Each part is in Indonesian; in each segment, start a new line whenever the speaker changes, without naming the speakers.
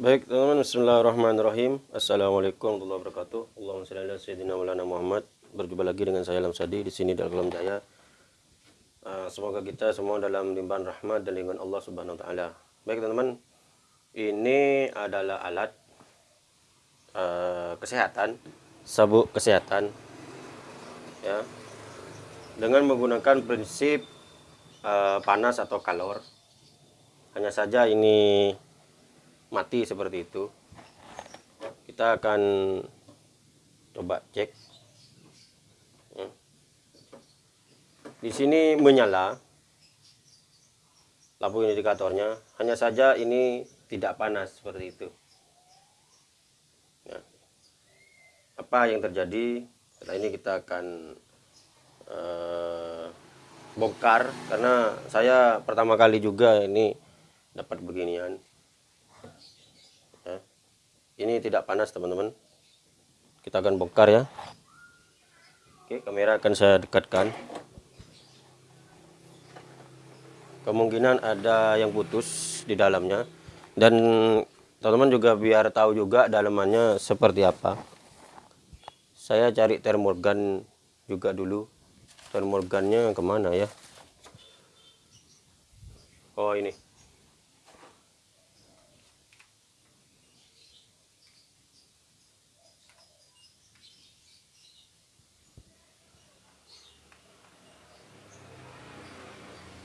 Baik teman-teman Bismillahirrahmanirrahim. Assalamualaikum warahmatullahi wabarakatuh. Allahumma salli ala sayyidina Muhammad. Berjumpa lagi dengan saya Lam Sadi di sini dalam Alam Jaya. Uh, Semoga kita semua dalam limpahan rahmat dan lingkungan Allah Subhanahu wa taala. Baik teman-teman Ini adalah alat uh, kesehatan sabuk kesehatan ya dengan menggunakan prinsip uh, panas atau kalor. Hanya saja ini mati seperti itu. Kita akan coba cek. Ya. di sini menyala lampu indikatornya. Hanya saja ini tidak panas seperti itu. Ya. apa yang terjadi? Setelah ini kita akan uh, bongkar. Karena saya pertama kali juga ini dapat beginian ini tidak panas teman-teman. Kita akan bongkar ya. Oke kamera akan saya dekatkan. Kemungkinan ada yang putus di dalamnya. Dan teman-teman juga biar tahu juga dalamannya seperti apa. Saya cari termorgan juga dulu. Termorgannya ke mana ya? Oh ini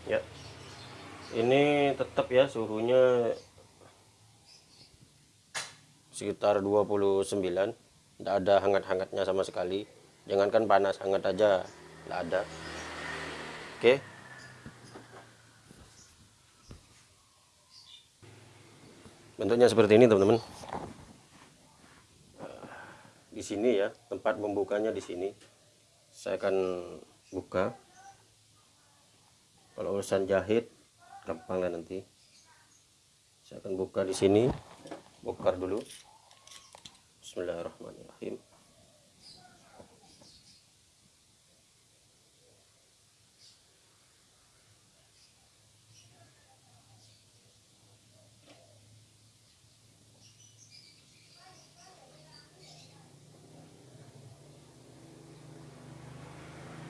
ya ini tetap ya suhunya sekitar 29 tidak ada hangat-hangatnya sama sekali. Jangankan panas hangat aja. Tidak ada. Oke? Bentuknya seperti ini teman-teman. Di sini ya tempat membukanya di sini. Saya akan buka. Kalau urusan jahit gampang lah nanti. Saya akan buka di sini. Bongkar dulu. Bismillahirrahmanirrahim.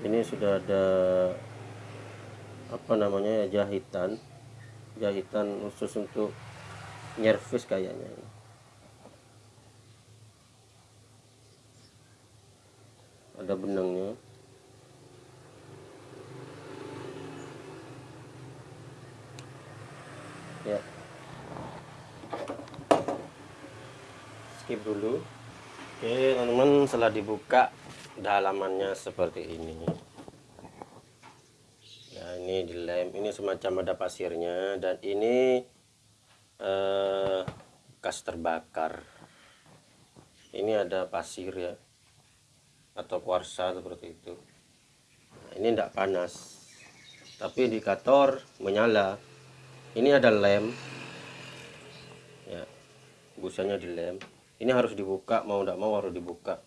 Ini sudah ada apa namanya ya jahitan jahitan khusus untuk nyervis kayaknya ada benangnya. Ya. Skip dulu. Oke teman-teman setelah dibuka dalamannya seperti ini ini dilem ini semacam ada pasirnya dan ini eh, gas terbakar. Ini ada pasir ya atau kuarsa seperti itu. Nah, ini tidak panas tapi indikator menyala. Ini ada lem. Ya busanya dilem. Ini harus dibuka mau tidak mau harus dibuka.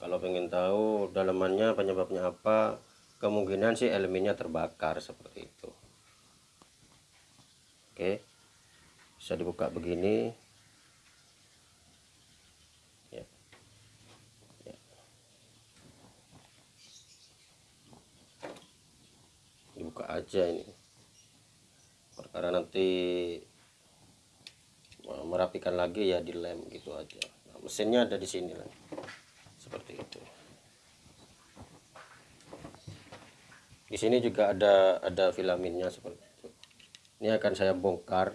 Kalau pengen tahu dalamannya penyebabnya apa kemungkinan sih elemennya terbakar seperti itu. Oke. Bisa dibuka begini. Ya. Ya. dibuka aja ini. Karena nanti merapikan lagi ya dilem gitu aja. Nah, mesinnya ada di sini lah seperti itu di sini juga ada ada filaminnya seperti itu. Ini akan saya bongkar.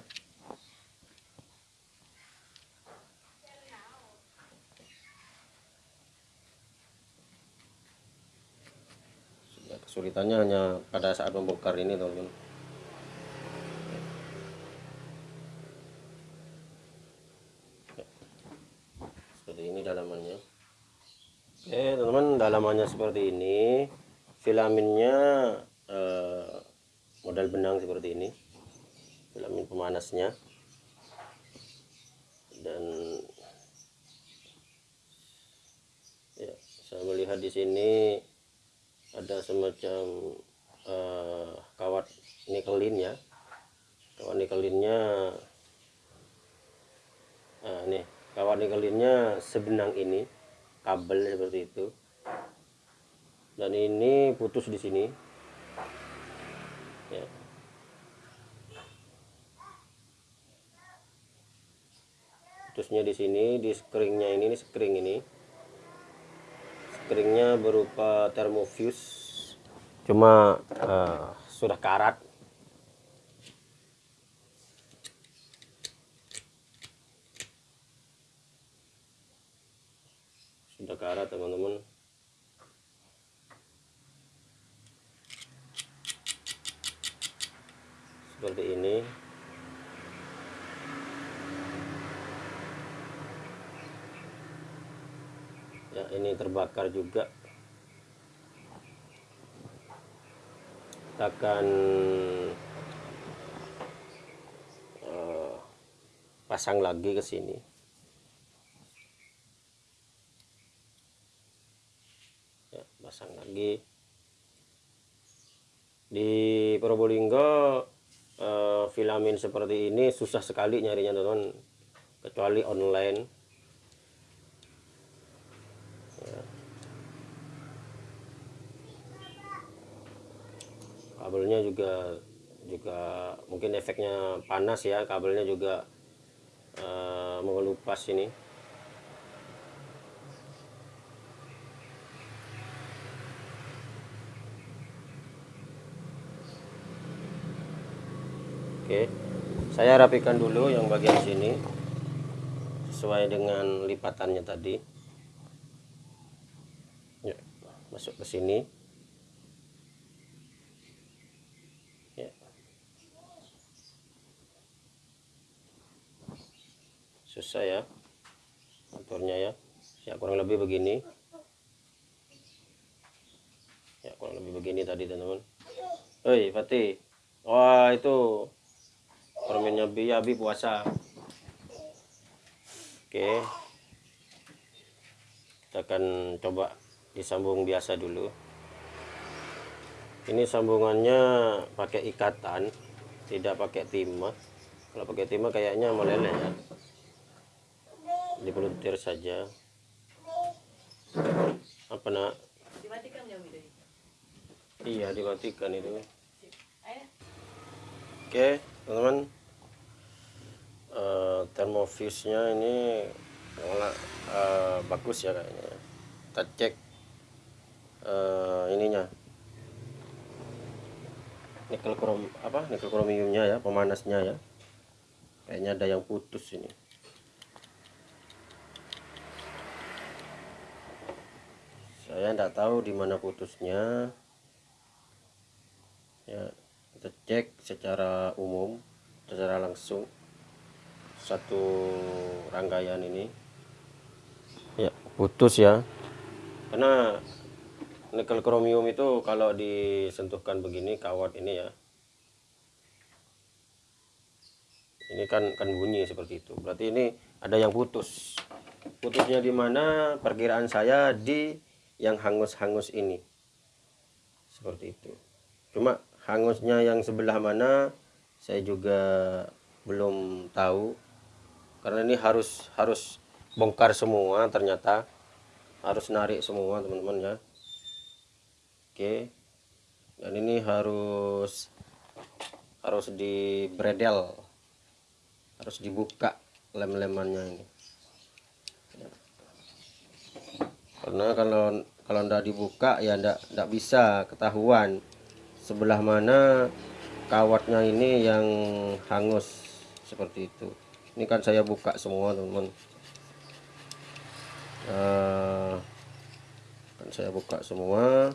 Kesulitannya hanya pada saat membongkar ini teman-teman. Seperti ini dalamannya. Oke teman-teman dalamannya seperti ini filaminnya eh, model benang seperti ini. Filamin pemanasnya. Dan ya saya melihat di sini ada semacam eh, kawat nikelin ya. Kawat nikelinnya nikelinnya sebenang ini kabel seperti itu dan ini putus di sini. Ya. putusnya di sini di skringnya ini ini skring ini. Skringnya berupa thermofuse. Cuma uh, sudah karat sudah karat teman-teman seperti ini. Ya ini terbakar juga. Kita akan uh, pasang lagi ke sini ya pasang lagi di Probolinggo uh, seperti ini susah sekali nyarinya teman kecuali online. Ya. kabelnya juga juga mungkin efeknya panas ya kabelnya juga uh, mengelupas ini. Oke saya rapikan dulu yang bagian sini sesuai dengan lipatannya tadi. Ya, masuk ke sini. Ya. susah ya aturnya ya. Ya kurang lebih begini. Ya kurang lebih begini tadi teman-teman. Hei Fatih. Wah itu permennya Bi ya Bi puasa. Oke. Kita akan coba disambung biasa dulu. Ini sambungannya pakai ikatan tidak pakai timah. Kalau pakai timah kayaknya meleleh ya. Dipeluntir saja. Apa nak?
Dimatikan ya
iya dimatikan itu. Oke teman-teman uh, termofuse-nya ini uh, bagus ya kayaknya kita cek uh, ininya. Nikel krom apa nikel kromiumnya ya pemanasnya ya. Kayaknya ada yang putus ini. Saya tidak tahu di mana putusnya. ya kita cek secara umum secara langsung satu rangkaian ini. Ya putus ya. Karena nikel kromium itu kalau disentuhkan begini kawat ini ya. Ini kan kan bunyi seperti itu. Berarti ini ada yang putus. Putusnya di mana? Perkiraan saya di yang hangus-hangus ini. Seperti itu. Cuma hangusnya yang sebelah mana saya juga belum tahu. Karena ini harus harus bongkar semua ternyata. Harus narik semua teman-teman ya. Oke. Dan ini harus harus di bredel harus dibuka lem-lemannya ini. Karena kalau kalau ndak dibuka ya ndak ndak bisa ketahuan sebelah mana kawatnya ini yang hangus? Seperti itu. Ini kan saya buka semua teman-teman. Uh, kan saya buka semua.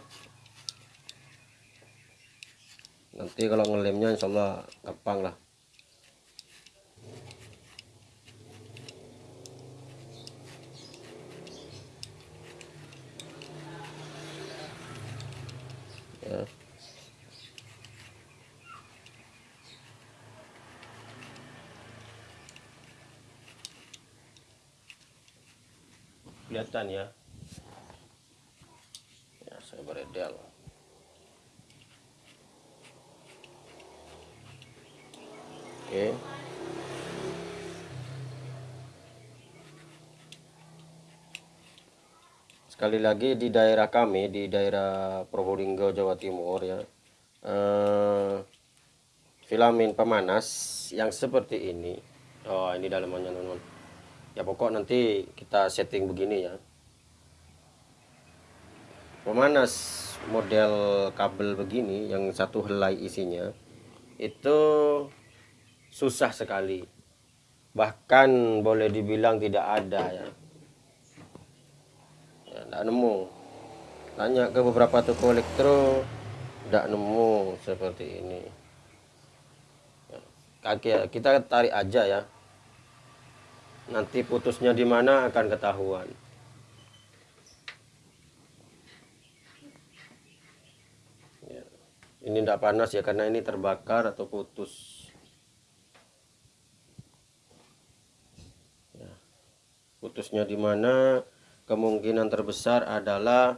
Nanti kalau ngelemnya insyaallah gampang lah kelihatan ya. Ya saya beredel. Oke. Sekali lagi di daerah kami di daerah Probolinggo Jawa Timur ya eh, filamen pemanas yang seperti ini. Oh ini dalamannya teman-teman ya pokok nanti kita setting begini ya. Pemanas model kabel begini yang satu helai isinya itu susah sekali. Bahkan boleh dibilang tidak ada ya. Ya nemu. Tanya ke beberapa toko elektro tidak nemu seperti ini. Ya, kaki kita tarik aja ya nanti putusnya di mana akan ketahuan. Ya, ini tidak panas ya karena ini terbakar atau putus. Ya, putusnya di mana? Kemungkinan terbesar adalah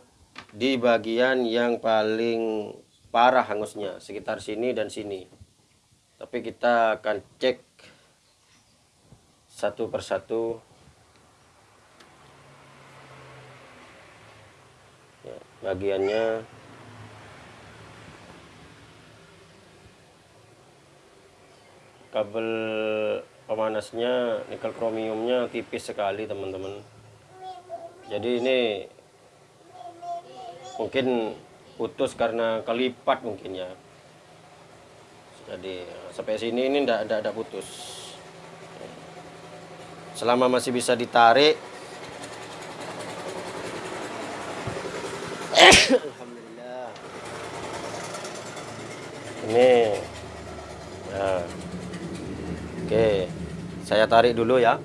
di bagian yang paling parah hangusnya sekitar sini dan sini. Tapi kita akan cek satu persatu. Ya, bagiannya. Kabel pemanasnya nikel kromiumnya tipis sekali teman-teman. Jadi ini mungkin putus karena kelipat mungkin ya. Jadi sampai sini ini tidak ada putus selama masih bisa ditarik. Alhamdulillah ini. Nah. oke saya tarik dulu ya.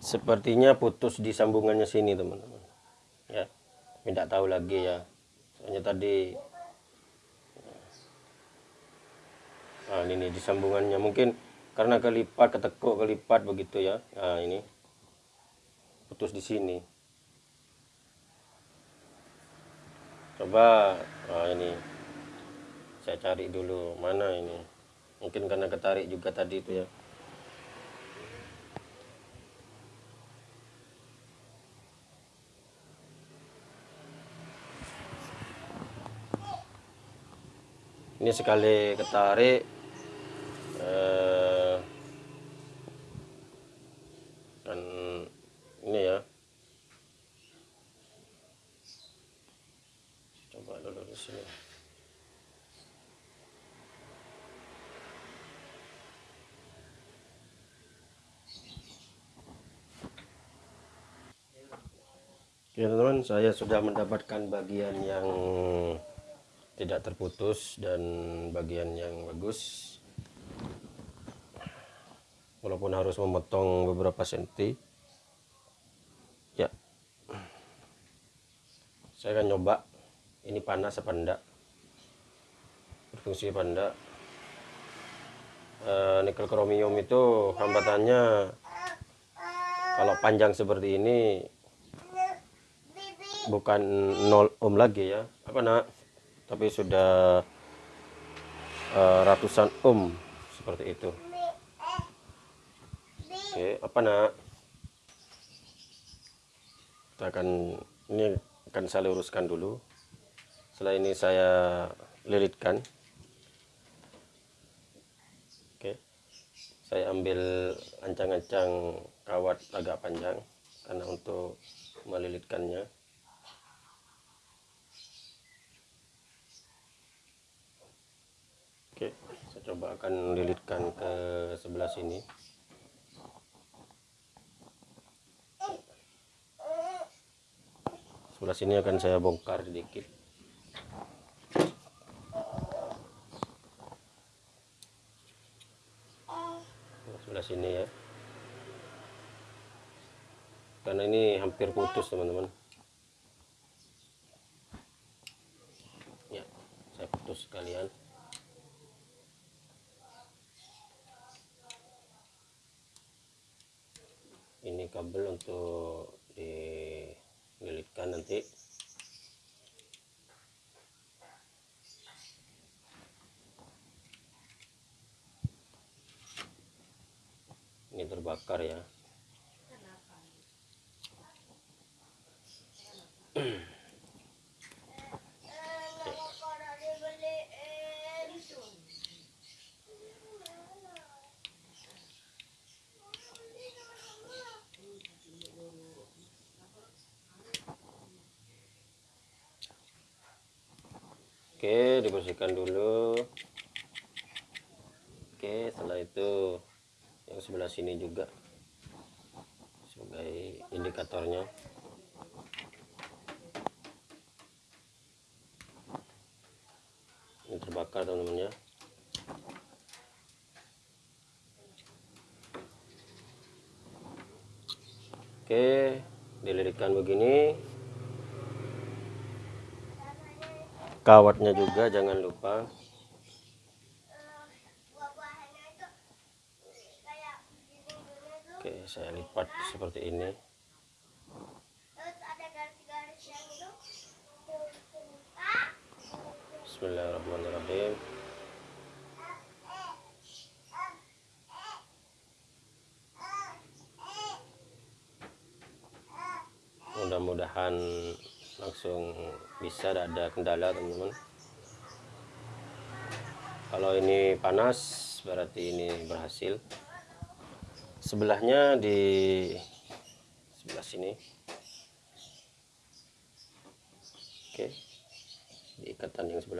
Sepertinya putus di sambungannya sini teman-teman. Ya tidak tahu lagi ya. Soalnya tadi nah ini nih di sambungannya. Mungkin karena kelipat ketekuk kelipat begitu ya. Nah ini. Putus di sini. Coba nah ini. Saya cari dulu mana ini. Mungkin karena ketarik juga tadi itu ya. Ini sekali ketarik eh, dan ini ya coba dulu di sini Oke teman-teman saya sudah mendapatkan bagian yang tidak terputus dan bagian yang bagus. Walaupun harus memotong beberapa senti. Ya. Saya akan coba ini panas apa enggak? Berfungsi apa enggak? E, nikel kromium itu hambatannya. Kalau panjang seperti ini bukan 0 ohm lagi ya. Apa nak? Tapi sudah uh, ratusan ohm seperti itu. Oke apa nak? Kita akan ini akan saya luruskan dulu setelah ini saya lilitkan oke saya ambil ancang-ancang kawat agak panjang karena untuk melilitkannya Oke, saya coba akan lilitkan ke sebelah sini. Sebelah sini akan saya bongkar sedikit. Sebelah sini ya. Karena ini hampir putus, teman-teman. Ya, saya putus sekalian. ini kabel untuk dililitkan nanti terbakar ya Oke, dibersihkan dulu. Oke, setelah itu yang sebelah sini juga indikatornya. Ini terbakar teman-teman ya. Oke, dilirikan begini. kawatnya juga jangan lupa oke saya lipat seperti ini Bismillahirrahmanirrahim. Mudah-mudahan langsung bisa ada kendala teman-teman. Kalau ini panas berarti ini berhasil. Sebelahnya di sebelah sini oke di ikatan yang sebelah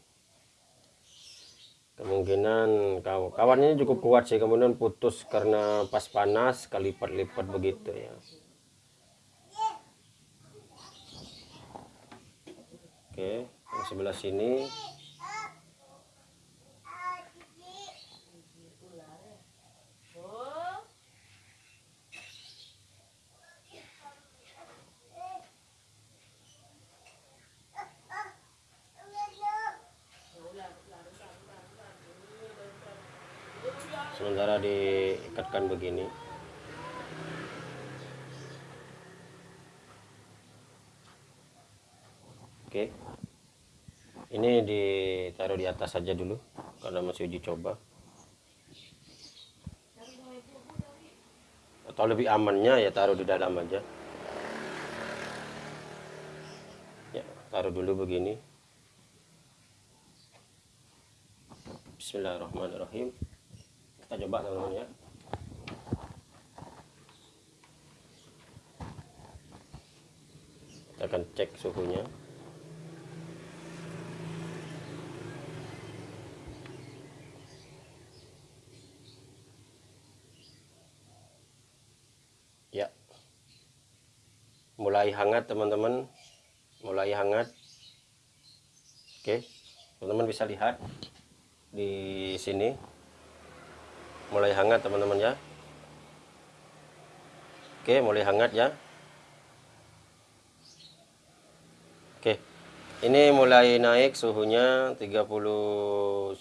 kemungkinan kawannya cukup kuat sih kemudian putus karena pas panas kelipat-lipat begitu ya. Oke yang sebelah sini oke. Ini ditaruh di atas saja dulu karena masih uji coba. Atau lebih amannya ya taruh di dalam aja. Ya taruh dulu begini. Bismillahirrahmanirrahim. Kita coba teman-teman ya. Kita akan cek suhunya ya mulai hangat teman-teman. Mulai hangat. Oke teman-teman bisa lihat di sini. Mulai hangat teman-teman ya. Oke mulai hangat ya. Oke ini mulai naik suhunya 39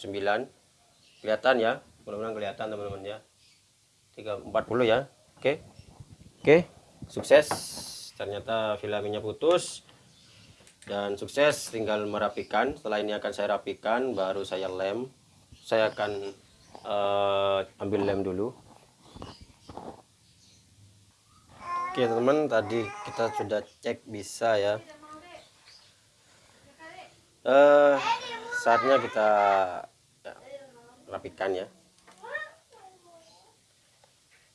kelihatan ya. Mudah-mudahan kelihatan teman-teman ya. 340 ya. Oke. Oke sukses ternyata filamennya putus. Dan sukses tinggal merapikan. Setelah ini akan saya rapikan baru saya lem. Saya akan uh, ambil lem dulu. Oke teman tadi kita sudah cek bisa ya. Uh, saatnya kita ya, rapikan ya.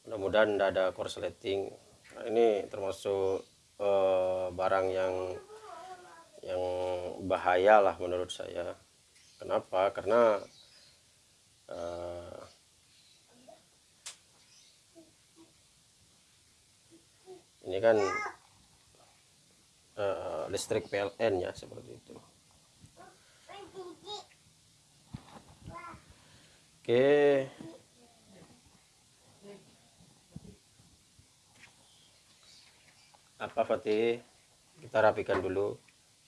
Mudah-mudahan tidak ada korsleting. Nah, ini termasuk uh, barang yang yang bahaya lah menurut saya. Kenapa? Karena uh, ini kan uh, listrik PLN ya seperti itu. Oke apa Fatih? Kita rapikan dulu.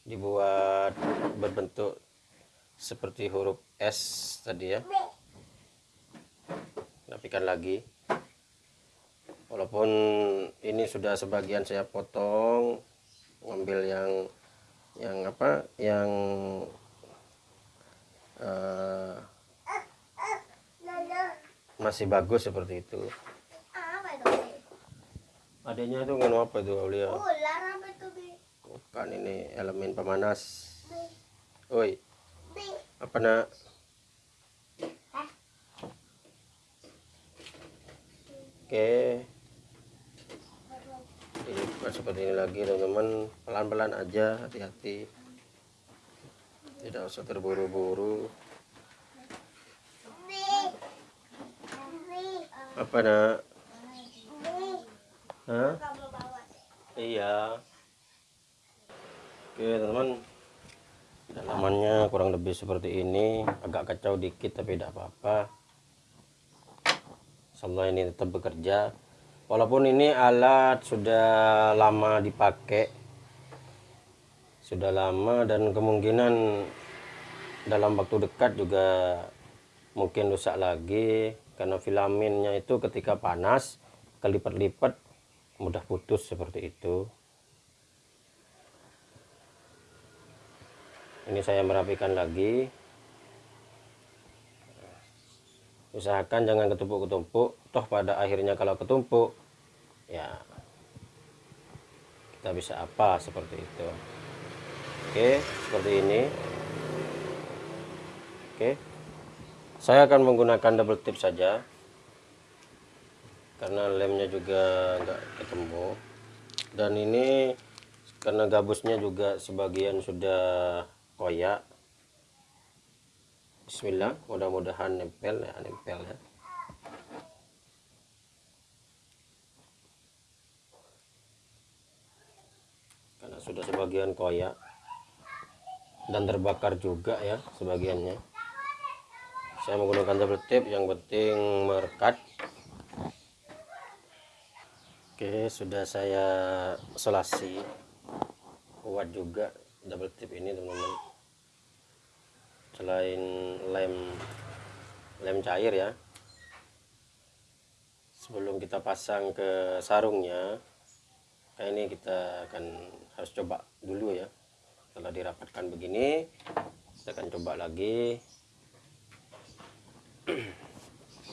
Dibuat berbentuk seperti huruf S tadi ya. Rapikan lagi. Walaupun ini sudah sebagian saya potong ngambil yang yang apa? Yang uh, masih bagus seperti itu adanya itu nganu apa itu Aulia? Bukan ini elemen pemanas. Oi. Apa nak? Oke. Ini bukan seperti ini lagi teman-teman. Pelan-pelan aja hati-hati. Tidak usah terburu-buru. Apa nak Hah? iya. Oke teman-teman. Dalamannya kurang lebih seperti ini. Agak kacau dikit tapi tidak apa-apa. Insyaallah ini tetap bekerja. Walaupun ini alat sudah lama dipakai. Sudah lama dan kemungkinan dalam waktu dekat juga mungkin rusak lagi. Karena filamennya itu ketika panas kelipat-lipat mudah putus seperti itu. Ini saya merapikan lagi. Usahakan jangan ketumpuk-ketumpuk. Toh pada akhirnya kalau ketumpuk ya kita bisa apa seperti itu. Oke seperti ini. Oke. Saya akan menggunakan double tip saja karena lemnya juga enggak ketemu. Dan ini karena gabusnya juga sebagian sudah koyak. Bismillah mudah-mudahan nempel ya nempel ya. Karena sudah sebagian koyak dan terbakar juga ya sebagiannya. Saya menggunakan double tip yang penting merekat oke sudah saya selasi. Kuat juga double tip ini teman-teman. Selain lem lem cair ya. Sebelum kita pasang ke sarungnya kayak ini kita akan harus coba dulu ya. Setelah dirapatkan begini kita akan coba lagi.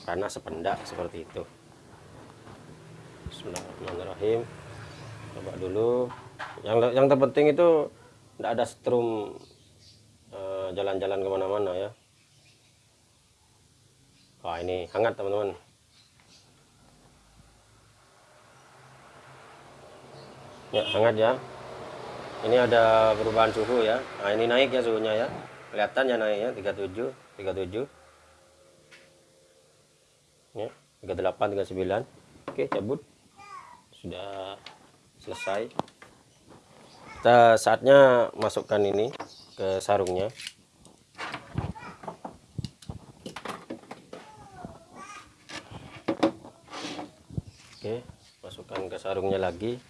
Karena sependak seperti itu Bismillahirrahmanirrahim. Coba dulu. Yang yang terpenting itu tidak ada strum eh, jalan-jalan uh, ke mana-mana ya. Wah ini hangat teman-teman. Ya hangat ya. Ini ada perubahan suhu ya. Nah ini naik ya suhunya ya. Kelihatan ya naiknya 37 37 ya 38 39 oke cabut sudah selesai. Kita saatnya masukkan ini ke sarungnya. Oke masukkan ke sarungnya lagi.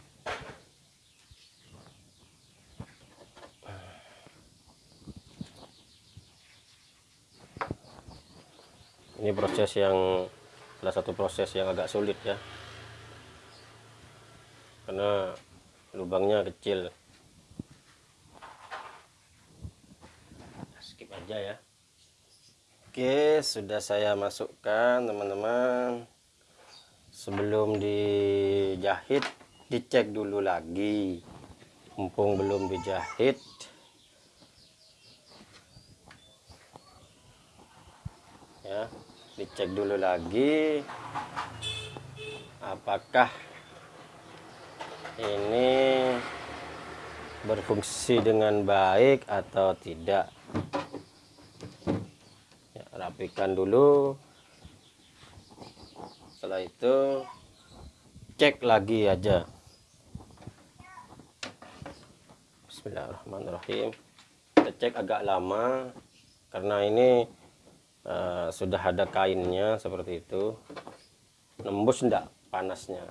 Ini proses yang salah satu proses yang agak sulit ya karena lubangnya kecil. Skip aja ya. Oke sudah saya masukkan teman-teman. Sebelum dijahit dicek dulu lagi. Mumpung belum dijahit. Ya dicek dulu lagi. Apakah ini berfungsi dengan baik atau tidak? Ya, rapikan dulu. Setelah itu cek lagi aja. Bismillahirrahmanirrahim. Kita cek agak lama karena ini uh, sudah ada kainnya seperti itu. Nembus enggak panasnya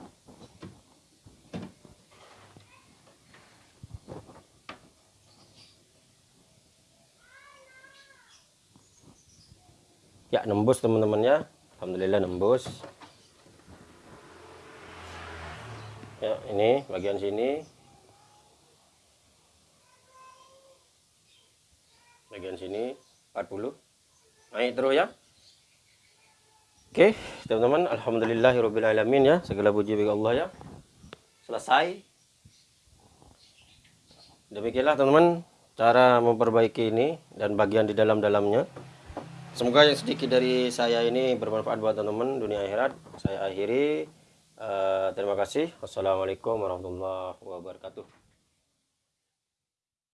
ya nembus teman-teman ya alhamdulillah nembus. Ya ini bagian sini. Bagian sini 40 naik terus ya. Oke teman-teman alhamdulillahirobbilalamin ya. Segala puji bagi Allah ya. Selesai. Demikianlah teman-teman cara memperbaiki ini dan bagian di dalam-dalamnya semoga yang sedikit dari saya ini bermanfaat buat teman-teman dunia akhirat. Saya akhiri. Uh, terima kasih. Wassalamualaikum warahmatullahi wabarakatuh